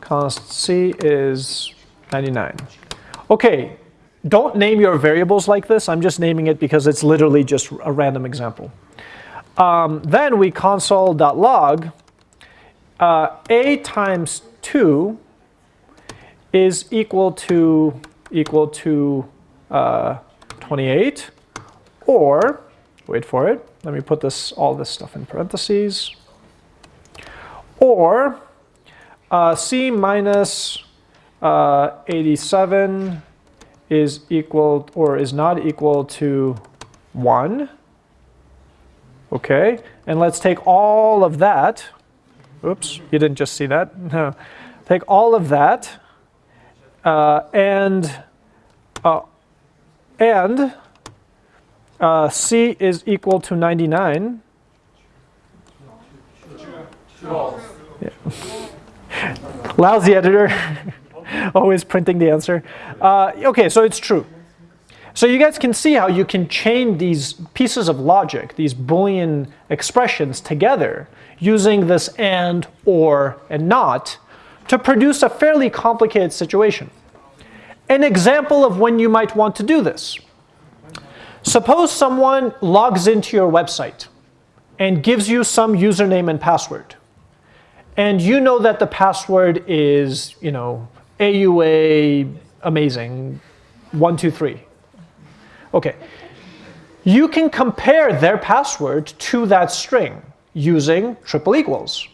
const C is 99. Okay, don't name your variables like this, I'm just naming it because it's literally just a random example. Um, then we console.log uh, a times 2 is equal to equal to uh, 28 or wait for it let me put this all this stuff in parentheses or uh, c minus uh, 87 is equal or is not equal to 1 okay and let's take all of that Oops, you didn't just see that. No. Take all of that uh, and uh, and uh, C is equal to 99. Yeah. Lousy editor, always printing the answer. Uh, okay, so it's true. So you guys can see how you can chain these pieces of logic, these Boolean expressions together using this and, or, and not to produce a fairly complicated situation. An example of when you might want to do this. Suppose someone logs into your website and gives you some username and password. And you know that the password is, you know, AUA amazing, one, two, three. Okay. You can compare their password to that string using triple equals.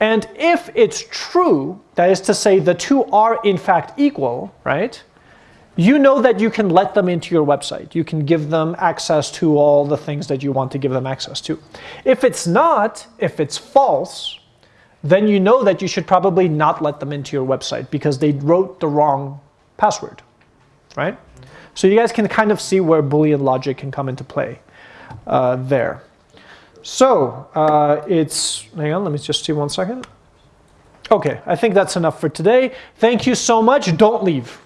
And if it's true, that is to say the two are in fact equal, right? You know that you can let them into your website. You can give them access to all the things that you want to give them access to. If it's not, if it's false, then you know that you should probably not let them into your website because they wrote the wrong password, right? So you guys can kind of see where Boolean logic can come into play uh, there. So uh, it's, hang on, let me just see one second. Okay, I think that's enough for today. Thank you so much. Don't leave.